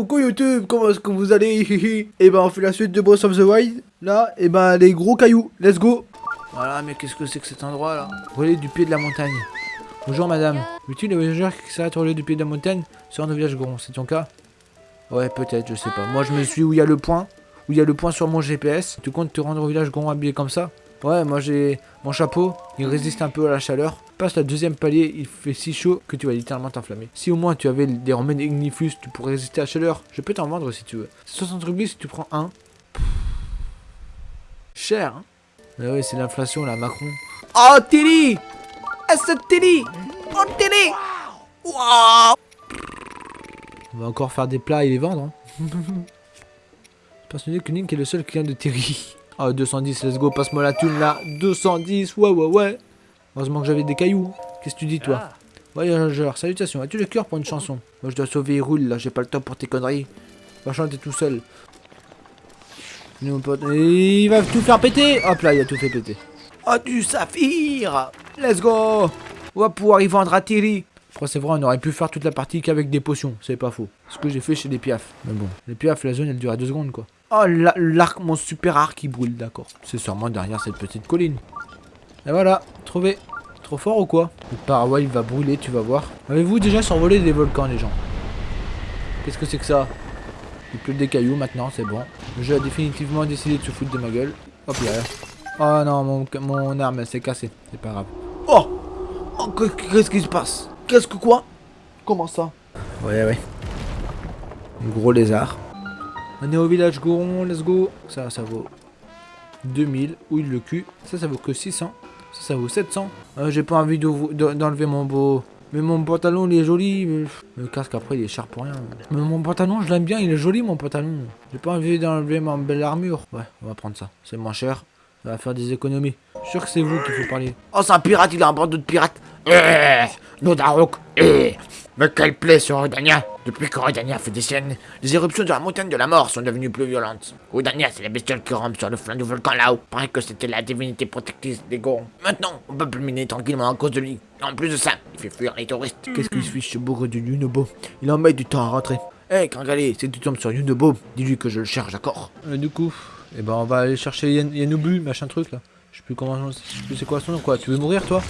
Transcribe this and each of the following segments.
Coucou YouTube, comment est-ce que vous allez Et ben on fait la suite de Breath of the Wild. Là, et ben les gros cailloux, let's go Voilà, mais qu'est-ce que c'est que cet endroit là? Relais du pied de la montagne. Bonjour madame, veux-tu les voyageurs qui s'arrêtent au du pied de la montagne sur un village gros, c'est ton cas? Ouais, peut-être, je sais pas. Moi je me suis où il y a le point, où il y a le point sur mon GPS. Tu comptes te rendre au village gros habillé comme ça? Ouais, moi j'ai mon chapeau, il résiste un peu à la chaleur. Passe la deuxième palier, il fait si chaud que tu vas littéralement t'enflammer. Si au moins tu avais des remèdes ignifus, tu pourrais résister à la chaleur. Je peux t'en vendre si tu veux. C'est 60 rubis si tu prends un. Cher, hein Mais ouais, c'est l'inflation là, Macron. Oh, Tilly Ah, c'est Tilly Oh, Tilly Waouh On va encore faire des plats et les vendre, hein. Persuadé que Link est le seul client de Terry. Ah, 210, let's go, passe-moi la thune là. 210, ouais, ouais, ouais. Heureusement que j'avais des cailloux. Qu'est-ce que tu dis, toi Voyageur, salutations. As-tu le cœur pour une chanson Moi, je dois sauver Hyrule, là. J'ai pas le temps pour tes conneries. Va chanter tout seul. Il va tout faire péter Hop là, il a tout fait péter. Oh, du saphir Let's go On va pouvoir y vendre à Thierry. C'est vrai, on aurait pu faire toute la partie qu'avec des potions. C'est pas faux. Ce que j'ai fait chez les piafs. Mais bon, les piafs, la zone, elle dure à deux secondes, quoi. Oh, l'arc, mon super arc qui brûle, d'accord. C'est sûrement derrière cette petite colline. Et voilà, trouvé. Trop fort ou quoi? Le paraguay va brûler, tu vas voir. Avez-vous déjà survolé des volcans, les gens? Qu'est-ce que c'est que ça? Il pleut des cailloux maintenant, c'est bon. Le jeu a définitivement décidé de se foutre de ma gueule. Hop là. Oh non, mon, mon arme, elle s'est cassée. C'est pas grave. Oh, oh Qu'est-ce qui se passe? Qu'est-ce que quoi? Comment ça? Ouais, ouais. Un gros lézard. On est au village Goron, let's go. Ça, ça vaut 2000. Ouille le cul. Ça, ça vaut que 600. Ça, ça vaut 700. Euh, J'ai pas envie d'enlever mon beau... Mais mon pantalon, il est joli. Le casque, après, il est cher pour rien. Mais mon pantalon, je l'aime bien. Il est joli, mon pantalon. J'ai pas envie d'enlever ma belle armure. Ouais, on va prendre ça. C'est moins cher. Ça va faire des économies. Je suis sûr que c'est vous qu'il faut parler. Oh, c'est un pirate. Il a un bande de pirates. Eh, Nodarok. Eh. Mais quelle plaie sur Rodania Depuis que Rodania fait des siennes, les éruptions de la montagne de la mort sont devenues plus violentes. Rodania, c'est la bestiole qui rampe sur le flanc du volcan là-haut. Paraît que c'était la divinité protectrice des Gorons. Maintenant, on peut plus miner tranquillement à cause de lui. Et en plus de ça, il fait fuir les touristes. Qu'est-ce qu'il se fiche ce bourre de Yunobo Il en met du temps à rentrer. Hé, hey, Kangalé, si tu tombes sur Yunobo, dis-lui que je le cherche, d'accord euh, Du coup, eh ben on va aller chercher Yen Yanobu, machin truc là. Je sais plus comment, je sais plus c'est quoi son nom quoi. Tu veux mourir toi?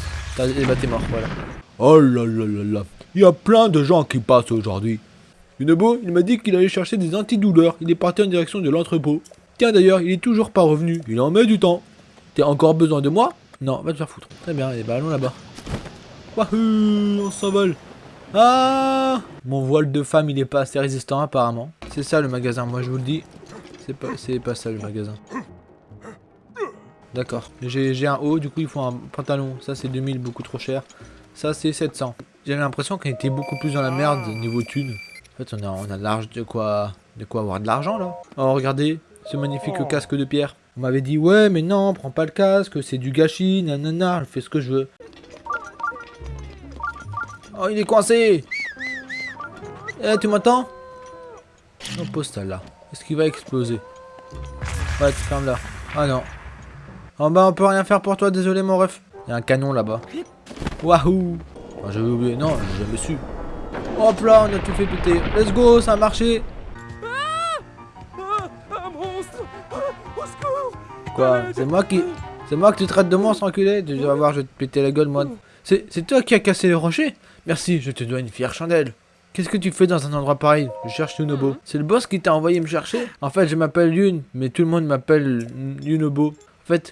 Eh bah t'es mort, voilà. Oh là là là là. Il y a plein de gens qui passent aujourd'hui. Yunobo, il m'a dit qu'il allait chercher des antidouleurs. Il est parti en direction de l'entrepôt. Tiens d'ailleurs, il est toujours pas revenu. Il en met du temps. T'as encore besoin de moi? Non, va te faire foutre. Très bien, et bah allons là-bas. Wahoo, on s'envole. Ah Mon voile de femme, il est pas assez résistant apparemment. C'est ça le magasin, moi je vous le dis. C'est pas ça le magasin. D'accord. J'ai un haut, du coup il faut un pantalon. Ça c'est 2000, beaucoup trop cher. Ça c'est 700. J'ai l'impression qu'on était beaucoup plus dans la merde niveau thune. En fait, on a, on a large de quoi, de quoi avoir de l'argent là. Oh, regardez, ce magnifique oh. casque de pierre. On m'avait dit, ouais, mais non, prends pas le casque, c'est du gâchis, nanana, je fais ce que je veux. Oh, il est coincé Eh, tu m'entends? On pose ça là. Est-ce qu'il va exploser? Ouais, tu fermes là. Ah non. Oh bah, on peut rien faire pour toi, désolé mon ref. Il y a un canon là-bas. Wahoo Oh, j'avais oublié. Non, j'ai jamais su. Hop là, on a tout fait péter. Let's go, ça a marché. Quoi C'est moi qui... C'est moi que tu traites de monstre, enculé? Tu vas voir, je vais te péter la gueule, moi. C'est toi qui as cassé le rocher? Merci, je te dois une fière chandelle. Qu'est-ce que tu fais dans un endroit pareil? Je cherche Yunobo. C'est le boss qui t'a envoyé me chercher? En fait, je m'appelle Yun, mais tout le monde m'appelle Yunobo.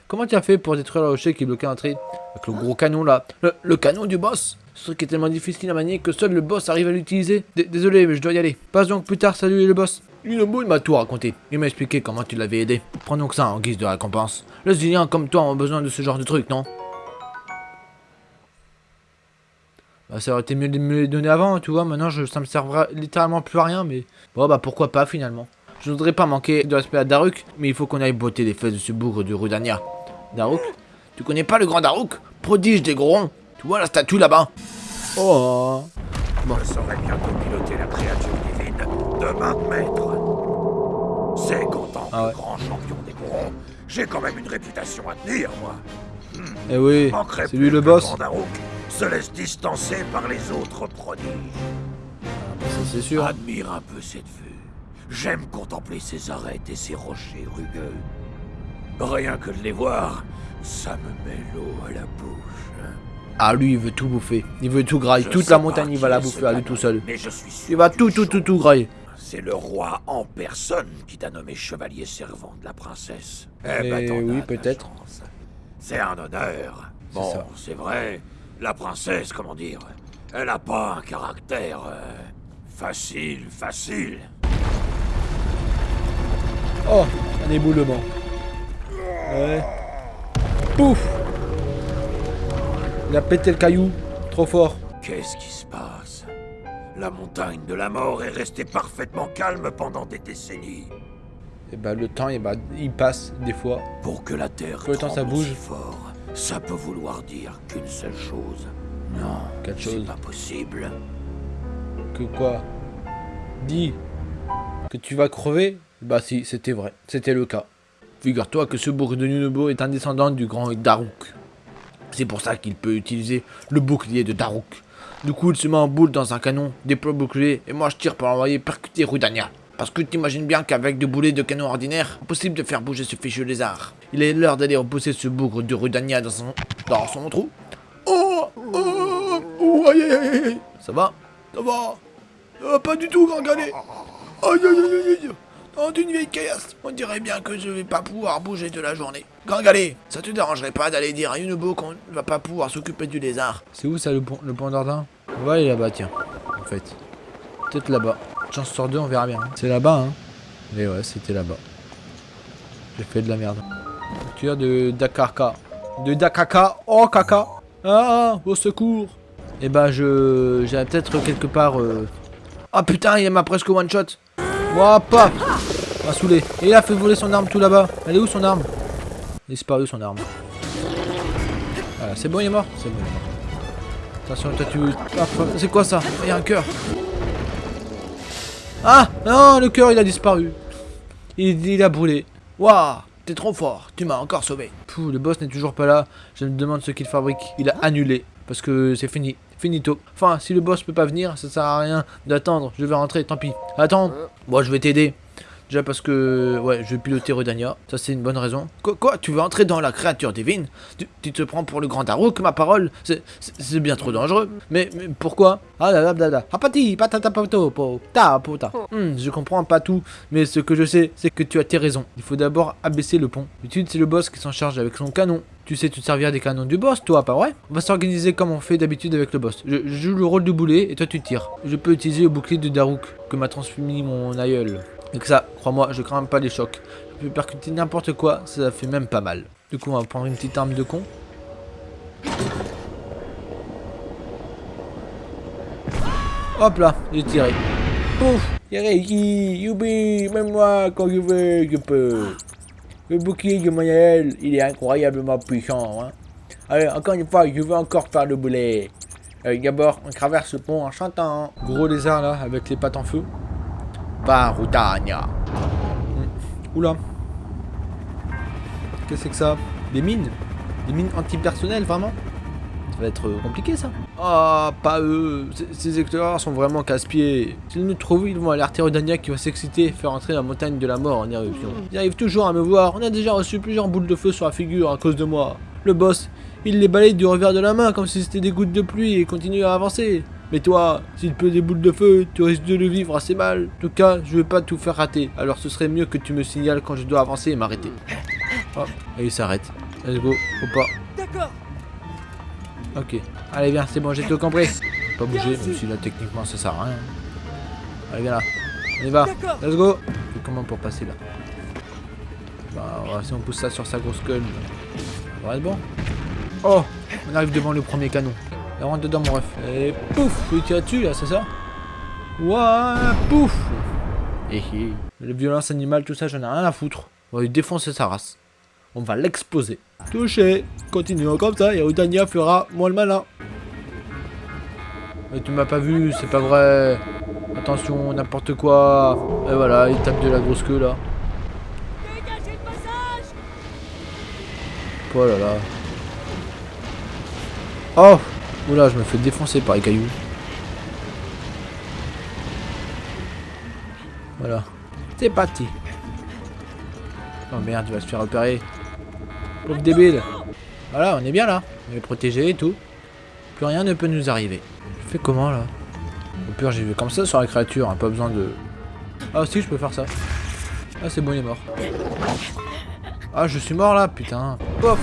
Comment tu as fait pour détruire le rocher qui bloquait l'entrée Avec le gros canon là. le canon du boss ce truc est tellement difficile à manier que seul le boss arrive à l'utiliser. Désolé, mais je dois y aller. Passe donc plus tard, salut le boss. Unobu, m'a tout raconté. Il m'a expliqué comment tu l'avais aidé. Prends donc ça en guise de récompense. Les Ziliens comme toi ont besoin de ce genre de truc, non Bah ça aurait été mieux de me les donner avant, tu vois. Maintenant, je, ça me servira littéralement plus à rien, mais... Bon, bah pourquoi pas, finalement. Je ne voudrais pas manquer de respect à Daruk, mais il faut qu'on aille botter les fesses de ce bougre de Rudania. Daruk Tu connais pas le grand Daruk? Prodige des gros tu vois la statue là-bas Oh bon. Je saurais bientôt piloter la créature divine de 20 mètres. C'est qu'en ah grand champion des courants, j'ai quand même une réputation à tenir, moi. Hmm. Eh oui, c'est lui le boss. se laisse distancer par les autres prodiges. Ah, bah, c'est sûr. Admire un peu cette vue. J'aime contempler ces arêtes et ces rochers rugueux. Rien que de les voir, ça me met l'eau à la bouche. Ah, lui, il veut tout bouffer. Il veut tout grailler. Je Toute la montagne, il va la bouffer à lui tout seul. Mais je suis sûr Il va tout, tout, tout, tout grailler. C'est le roi en personne qui t'a nommé chevalier servant de la princesse. Eh Eh ben, as oui, peut-être. C'est un honneur. Bon, c'est vrai, la princesse, comment dire, elle a pas un caractère euh, facile, facile. Oh, un éboulement. Ouais. Pouf Il a pété le caillou. Trop fort. Qu'est-ce qui se passe? La montagne de la mort est restée parfaitement calme pendant des décennies. Et bah le temps, et bah, il passe des fois. Pour que la terre Peu de temps, ça bouge. fort, ça peut vouloir dire qu'une seule chose. Non, Quelle c'est chose pas possible. Que quoi? Dis que tu vas crever Bah si, c'était vrai. C'était le cas. Figure-toi que ce bourg de Nunobo est un descendant du grand Daruk. C'est pour ça qu'il peut utiliser le bouclier de Daruk. Du coup, il se met en boule dans un canon, déploie le bouclier, et moi je tire pour l'envoyer percuter Rudania. Parce que t'imagines bien qu'avec des boulets de canon ordinaire, impossible de faire bouger ce fichu lézard. Il est l'heure d'aller repousser ce bougre de Rudania dans son, dans son trou. Oh, oh, oh, aïe, aïe, aïe, aïe. Ça va? Ça va? Pas du tout, grand galet. Aïe, aïe, aïe, aïe. Dans une vieille caillasse, on dirait bien que je vais pas pouvoir bouger de la journée. Grand galet, ça te dérangerait pas d'aller dire à Yunobo qu'on ne va pas pouvoir s'occuper du lézard? C'est où ça le pont, le pont d'Ardin On va aller là-bas, tiens. En fait. Peut-être là-bas. Chance sur deux, on verra bien. C'est là-bas, hein? Mais ouais, c'était là-bas. J'ai fait de la merde. Tueur de Dakarka. De Dakaka. Oh, caca. Ah, ah, au secours. Eh bah je... j'ai peut-être quelque part... euh, Ah putain, il m'a presque one shot Ouah, paf M'a saoulé. Et il a fait voler son arme tout là-bas. Elle est où son arme? Disparue son arme. Voilà, c'est bon, il est mort? C'est bon, il est mort. Attention, toi tu... C'est quoi ça? Il y a un cœur. Ah Non, le cœur, il a disparu. Il, il a brûlé. Waouh T'es trop fort, tu m'as encore sauvé. Pouh, le boss n'est toujours pas là. Je me demande ce qu'il fabrique. Il a annulé. Parce que c'est fini. Finito. Enfin, si le boss peut pas venir, ça sert à rien d'attendre. Je vais rentrer, tant pis. Attends. Moi, je vais t'aider. Déjà parce que, ouais, je vais piloter Redania. Ça, c'est une bonne raison. Quoi, quoi? Tu veux entrer dans la créature divine? Tu, tu te prends pour le grand Daruk, ma parole? C'est- bien trop dangereux. Mais, mais pourquoi? Ah là là là là. Apati, patata poto, po, ta, pota. Hmm, je comprends pas tout, mais ce que je sais, c'est que tu as tes raisons. Il faut d'abord abaisser le pont. D'habitude, c'est le boss qui s'en charge avec son canon. Tu sais te servir des canons du boss, toi, pas vrai On va s'organiser comme on fait d'habitude avec le boss. Je, joue le rôle de boulet et toi tu tires. Je peux utiliser le bouclier de Daruk que m'a transmis mon aïeul. Et ça, crois-moi, je crains pas les chocs. Je peux percuter n'importe quoi, ça fait même pas mal. Du coup, on va prendre une petite arme de con. Hop là, j'ai tiré. Pouf Youpi Même moi, quand je veux, je peux Le bouclier de Manuel, il est incroyablement puissant. Hein. Allez, encore une fois, je veux encore faire le boulet. Euh, D'abord, on traverse le pont en chantant. Gros lézard là, avec les pattes en feu. Barutania. Oula. Qu'est-ce que c'est que ça? Des mines? Des mines antipersonnelles, vraiment? Va être euh, compliqué ça. Ah, pas eux. Ces- éclaireurs sont vraiment casse-pieds. S'ils nous trouvent, ils vont alerter Rodania qui va s'exciter et faire entrer la montagne de la mort en éruption. Ils arrivent toujours à me voir. On a déjà reçu plusieurs boules de feu sur la figure à cause de moi. Le boss, il les balaye du revers de la main comme si c'était des gouttes de pluie et continue à avancer. Mais toi, s'il peut des boules de feu, tu risques de le vivre assez mal. En tout cas, je veux pas tout faire rater. Alors ce serait mieux que tu me signales quand je dois avancer et m'arrêter. Hop, et il s'arrête. Let's go. Faut pas. D'accord. Ok. Allez, viens, c'est bon, j'ai tout compris. Pas bouger, même si là, techniquement, ça sert à rien. Allez, viens là. On y va. Let's go. Et comment pour passer là? Bah, on va- si on pousse ça sur sa grosse gueule, ça va être bon. Oh On arrive devant le premier canon. Et rentre dedans, mon ref. Et pouf Tu tires dessus, là, c'est ça? Ouah Pouf Et Le violence animale, tout ça, j'en ai rien à foutre. On va lui défoncer sa race. On va l'exploser. Touché Continuons comme ça et Rudania fera moins le malin. Mais tu m'as pas vu, c'est pas vrai. Attention, n'importe quoi. Et voilà, il tape de la grosse queue là. Dégagez le passage Oh là là. Oh Oula, je me fais défoncer par les cailloux. Voilà. C'est parti. Oh merde, il va se faire repérer. Pauvre débile. Voilà, on est bien là. On est protégé et tout. Plus rien ne peut nous arriver. Je fais comment là? Au pire, j'y vais comme ça sur la créature. hein, pas besoin de... Ah si, je peux faire ça. Ah, c'est bon, il est mort. Ah, je suis mort là, putain. Pof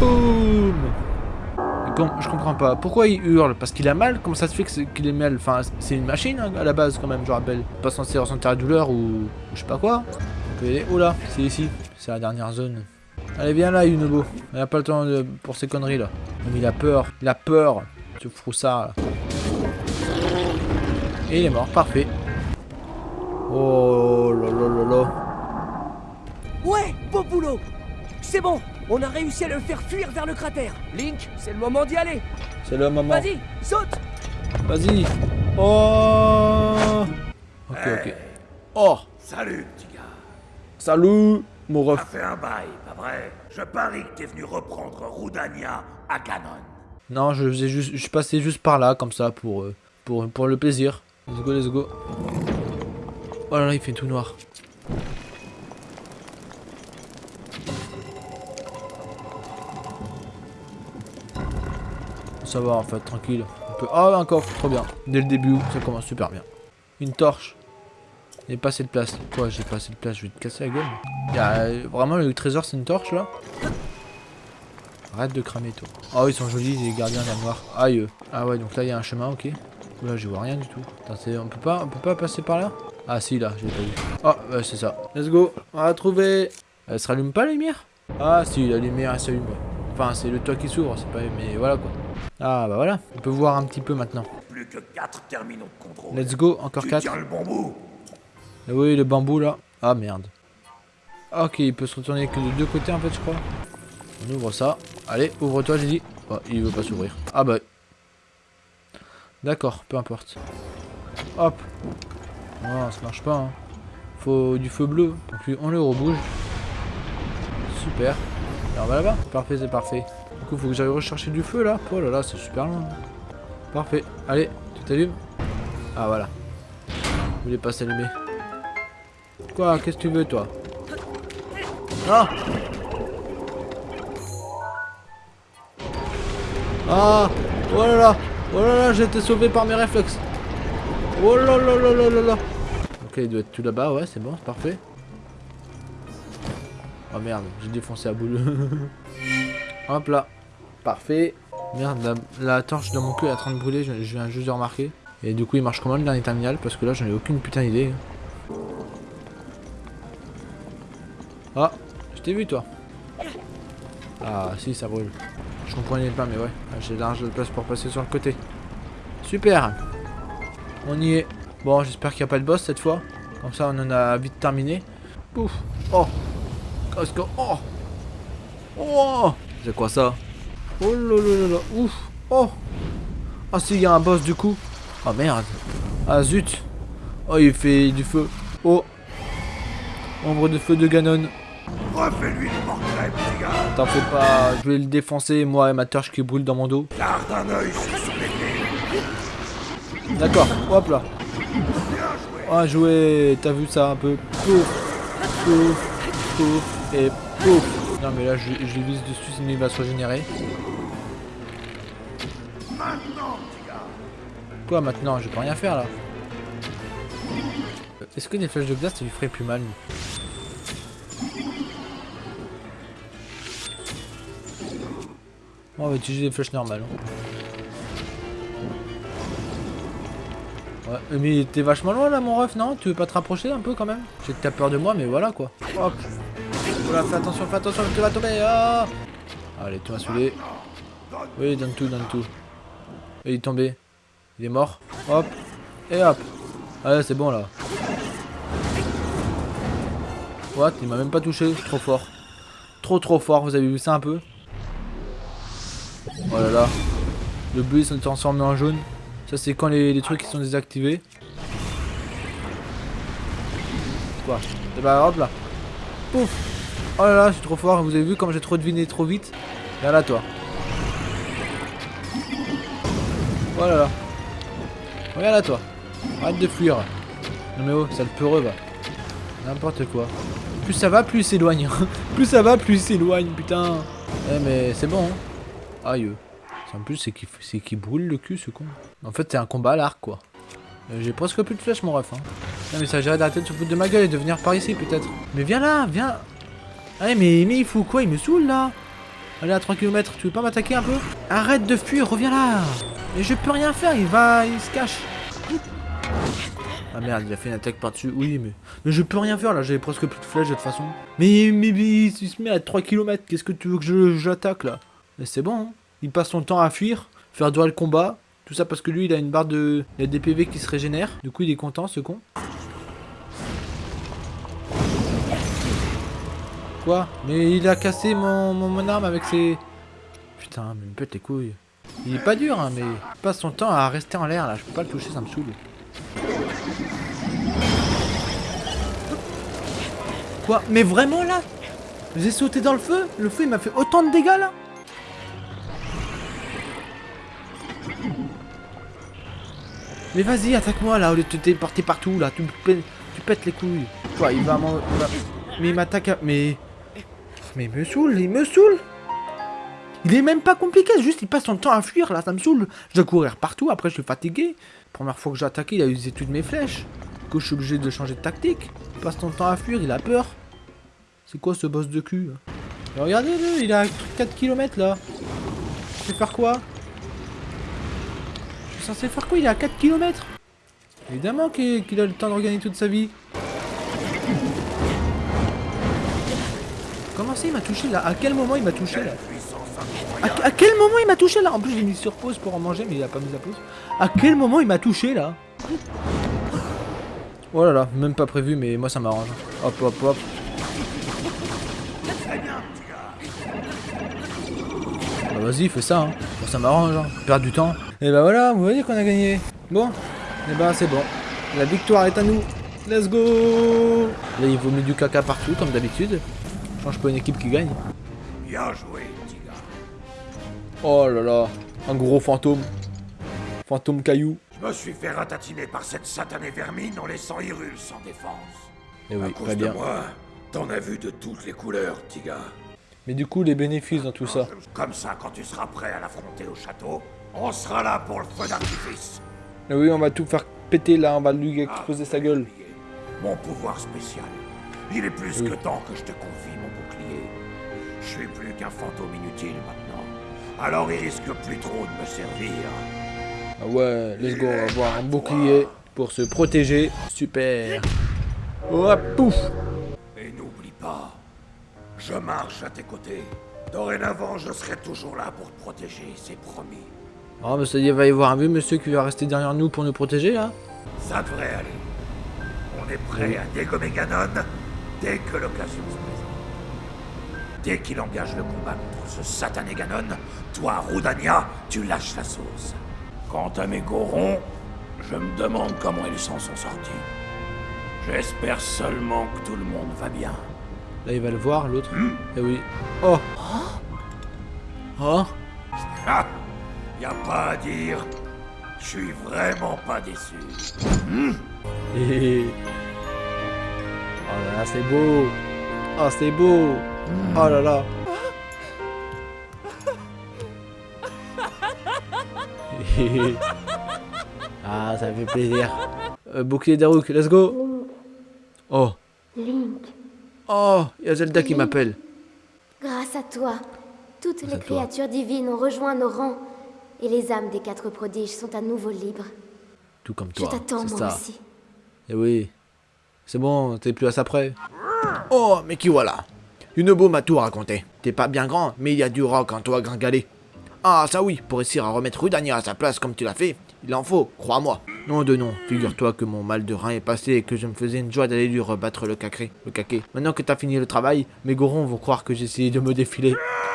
Boum Je comprends pas. Pourquoi il hurle? Parce qu'il a mal? Comment ça se fait qu'il est mal? Enfin, c'est une machine hein, à la base quand même, je rappelle. Pas censé ressentir la douleur ou... je sais pas quoi. Là, c'est ici. C'est la dernière zone. Allez, viens là, Yunobo. Il a pas le temps de- pour ces conneries là. Mais il a peur. Il a peur. Ce froussard là. Et il est mort, parfait. Oh là là là là. Ouais, beau boulot C'est bon, on a réussi à le faire fuir vers le cratère. Link, c'est le moment d'y aller. C'est le moment. Vas-y, saute Vas-y. Oh. Ok, ok. Oh. Salut, petit gars. Salut, mon ref. Ça fait un bail, pas vrai? Je parie que t'es venu reprendre Roudania à Ganon. Non, je faisais juste, je suis passé juste par là, comme ça, pour, euh, pour, pour le plaisir. Let's go, let's go. Oh là là, il fait tout noir. Ça va en fait, tranquille. On peut... Oh, un coffre, trop bien. Dès le début, ça commence super bien. Une torche. Il n'y a pas assez de place. Quoi, j'ai pas assez de place, je vais te casser la gueule. Y a, euh, vraiment le trésor, c'est une torche là Arrête de cramer toi. Oh ils sont jolis les gardiens de la noire. Aïe. Ah ouais donc là il y a un chemin ok. Là je vois rien du tout. Attends, on peut pas on peut pas passer par là? Ah si là j'ai pas vu. Ah ouais c'est ça. Let's go. On va trouver. Elle se rallume pas la lumière? Ah si la lumière elle s'allume. Enfin c'est le toit qui s'ouvre c'est pas mais voilà quoi. Ah bah voilà. On peut voir un petit peu maintenant. Plus que 4 terminaux de contrôle. Let's go encore tu 4. tiens le bon bout Oui le bambou là. Ah merde. Ah, Ok il peut se retourner que de deux côtés en fait je crois. On ouvre ça. Allez, ouvre-toi, j'ai dit. Oh, il veut pas s'ouvrir. Ah bah. D'accord, peu importe. Hop. Non, ça marche pas. Hein. Faut du feu bleu. Donc lui, on le rebouge. Super. Et on va là-bas. Parfait, c'est parfait. Du coup, faut que j'aille rechercher du feu là. Oh là là, c'est super loin. Parfait. Allez, tu t'allumes Ah voilà. Il voulait pas s'allumer. Quoi Qu'est-ce que tu veux toi Ah Ah Oh là là Oh là là, j'ai été sauvé par mes réflexes Oh là là là là là là Ok, il doit être tout là-bas, ouais, c'est bon, c'est parfait. Oh merde, j'ai défoncé la boule. Hop là. Parfait. Merde, la, la torche dans mon cul est en train de brûler, je, je viens juste de remarquer. Et du coup, il marche comment le dernier terminal? Parce que là, j'en ai aucune putain d'idée. Ah, je t'ai vu toi. Ah, si, ça brûle. Je comprenais pas, mais ouais. Ah, J'ai large de place pour passer sur le côté. Super. On y est. Bon, j'espère qu'il n'y a pas de boss cette fois. Comme ça, on en a vite terminé. Ouf. Oh. Qu'est-ce que... Oh. Oh. C'est quoi ça? Oh là là là. Ouf. Oh. Ah si, il y a un boss du coup. Oh merde. Ah zut. Oh, il fait du feu. Oh. Ombre de feu de Ganon. Refais-lui le portrait, petit gars T'en fais pas, je vais le défoncer, moi et ma torche qui brûle dans mon dos. Garde un œil sur son épée D'accord, hop là. Ah, joué, t'as vu ça un peu? Pouf, pouf, pouf, et pouf. Non, mais là, je, je vise dessus, sinon il va se régénérer. Maintenant, petit gars Quoi maintenant? Je peux rien faire là. Euh, Est-ce que des flèches de glace, ça lui ferait plus mal on va utiliser des flèches normales. Ouais, mais t'es vachement loin là, mon ref, non? Tu veux pas te rapprocher un peu quand même? Je sais que t'as peur de moi, mais voilà quoi. Hop Oula, fais attention, fais attention, tu vas tomber ah Allez, tu m'as saoulé. Oui, donne tout, donne tout. Et il est tombé. Il est mort. Hop. Et hop. Allez, c'est bon là. What? Il m'a même pas touché, trop fort. Trop trop fort, vous avez vu ça un peu? Oh là là. Le bleu il s'est transformé en jaune. Ça c'est quand les, trucs sont désactivés. Quoi? Et bah hop là. Pouf Oh là là, je suis trop fort. Vous avez vu comme j'ai trop deviné trop vite? Viens là toi. Oh là là. Regarde là toi. Arrête de fuir. Non mais oh, ça le peureux va. N'importe quoi. Plus ça va, plus il s'éloigne. plus ça va, plus il s'éloigne, putain. Eh mais c'est bon. Hein. Aïe. En plus, c'est qu'il brûle le cul, ce con. En fait, c'est un combat à l'arc, quoi. Euh, J'ai presque plus de flèches, mon ref. Hein. Non mais ça gère d'arrêter de se foutre de ma gueule et de venir par ici, peut-être. Mais viens là, viens. Allez, mais, mais il fout quoi? Il me saoule, là. Allez, à 3 km, tu veux pas m'attaquer un peu? Arrête de fuir, reviens là. Mais je peux rien faire, il va, il se cache. Ah merde, il a fait une attaque par-dessus. Oui, mais... Mais je peux rien faire, là, j'avais presque plus de flèches, de toute façon. Mais, mais, mais il se met à 3 km, qu'est-ce que tu veux que j'attaque, là? Mais c'est bon, hein. Il passe son temps à fuir, faire durer le combat. Tout ça parce que lui, il a une barre de... Il a des PV qui se régénèrent. Du coup, il est content, ce con. Quoi? Mais il a cassé mon, mon, mon arme avec ses... Putain, mais il me pète les couilles. Il est pas dur, hein, mais il passe son temps à rester en l'air, là. Je peux pas le toucher, ça me saoule. Quoi? Mais vraiment, là? J'ai sauté dans le feu? Le feu, il m'a fait autant de dégâts, là? Mais vas-y, attaque-moi, là, au lieu de te téléporter partout, là. Tu, tu pètes les couilles. Quoi, il va m'en... va- Mais il m'attaque à... Mais... Mais il me saoule, il me saoule Il est même pas compliqué, juste il passe son temps à fuir, là, ça me saoule. Je dois courir partout, après je suis fatigué. Première fois que j'ai attaqué, il a usé toutes mes flèches. Du coup, je suis obligé de changer de tactique. Il passe son temps à fuir, il a peur. C'est quoi ce boss de cul là Mais Regardez-le, il a 4 km là. Je vais faire quoi? Censé faire quoi? Il est à 4 km Évidemment qu'il a le temps de regagner toute sa vie. Comment ça il m'a touché là? À quel moment il m'a touché là? À, quel moment il m'a touché là? En plus j'ai mis sur pause pour en manger mais il a pas mis à pause. À quel moment il m'a touché là? Oh là là, même pas prévu mais moi ça m'arrange. Hop hop hop. Bah vas-y fais ça hein. Bon, ça m'arrange hein. Du temps. Et bah voilà, vous voyez qu'on a gagné. Bon, et bah c'est bon. La victoire est à nous. Let's go Là il vaut mieux du caca partout comme d'habitude. Change pas une équipe qui gagne. Bien joué, petit gars. Oh là là, un gros fantôme. Fantôme caillou. Je me suis fait ratatiner par cette satanée vermine en laissant Hyrule sans défense. Eh à oui, cause très de bien. moi, t'en as vu de toutes les couleurs, petit gars. Mais du coup, les bénéfices dans tout ça. Comme ça, quand tu seras prêt à l'affronter au château, on sera là pour le feu d'artifice. Eh oui, on va tout faire péter là, on va lui exploser sa gueule. Mon pouvoir spécial. Il est plus Oui. que temps que je te confie mon bouclier. Je suis plus qu'un fantôme inutile maintenant. Alors il risque plus trop de me servir. Ah ouais, let's go, on va avoir un bouclier pour se protéger. Super. Oh, pouf Et n'oublie pas, je marche à tes côtés. Dorénavant, je serai toujours là pour te protéger, c'est promis. Oh, mais ça y est, va y avoir un vieux monsieur qui va rester derrière nous pour nous protéger là. Ça devrait aller. On est prêt à dégommer Ganon dès que l'occasion se présente. Dès qu'il engage le combat contre ce satané Ganon, toi, Roudania, tu lâches la sauce. Quant à mes Gorons, je me demande comment ils s'en sont sortis. J'espère seulement que tout le monde va bien. Là, il va le voir, l'autre. Eh oui. Oh Oh Ah Y a pas à dire. Je suis vraiment pas déçu. Hé Oh là là, c'est beau. Oh, c'est beau. Oh là là. Hé Ah, ça fait plaisir. Euh, bouclier d'Arouk, let's go. Oh. Link, Oh Il y a Zelda qui m'appelle. grâce à toi, toutes les toi. créatures divines ont rejoint nos rangs et les âmes des quatre prodiges sont à nouveau libres. Tout comme Je toi. t'attends c'est moi ça. aussi. Eh oui. C'est bon, t'es plus à ça près. Oh, mais qui voilà? Yunobo m'a tout raconté. T'es pas bien grand, mais il y a du rock en toi, gringalé. Ah, ça oui, pour réussir à remettre Rudania à sa place comme tu l'as fait, il en faut, crois-moi. Non de non, figure-toi que mon mal de rein est passé et que je me faisais une joie d'aller lui rebattre le cacré, le caquet. Maintenant que t'as fini le travail, mes gorons vont croire que j'ai essayé de me défiler.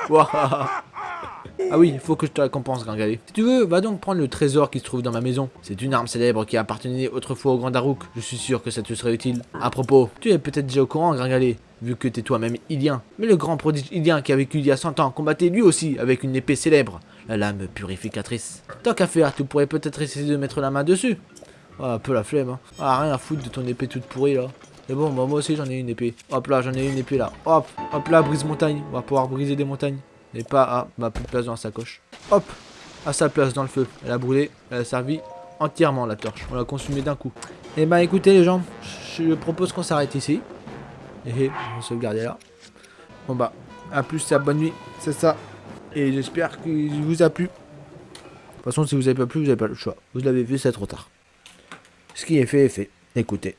Ouah. Ah oui, faut que je te récompense, Gringalé. Si tu veux, va donc prendre le trésor qui se trouve dans ma maison. C'est une arme célèbre qui appartenait autrefois au grand Daruk. Je suis sûr que ça te serait utile. À propos, tu es peut-être déjà au courant, Gringalé, vu que t'es toi-même Ilien. Mais le grand prodige Ilien qui a vécu il y a 100 ans combattait lui aussi avec une épée célèbre, la lame purificatrice. Tant qu'à faire, tu pourrais peut-être essayer de mettre la main dessus. Ah, un peu la flemme. Hein. Ah, rien à foutre de ton épée toute pourrie là. Mais bon, moi aussi j'en ai une épée. Hop là, j'en ai une épée là. Hop, hop là, brise montagne. On va pouvoir briser des montagnes. Mais pas à ma plus de place dans la sacoche. Hop, à sa place dans le feu. Elle a brûlé, elle a servi entièrement la torche. On l'a consumé d'un coup. Et bah écoutez les gens, je propose qu'on s'arrête ici. Et on va sauvegarder là. Bon bah, à plus, c'est à bonne nuit, c'est ça. Et j'espère qu'il vous a plu. De toute façon, si vous avez pas plu, vous n'avez pas le choix. Vous l'avez vu, c'est trop tard. Ce qui est fait est fait. Écoutez.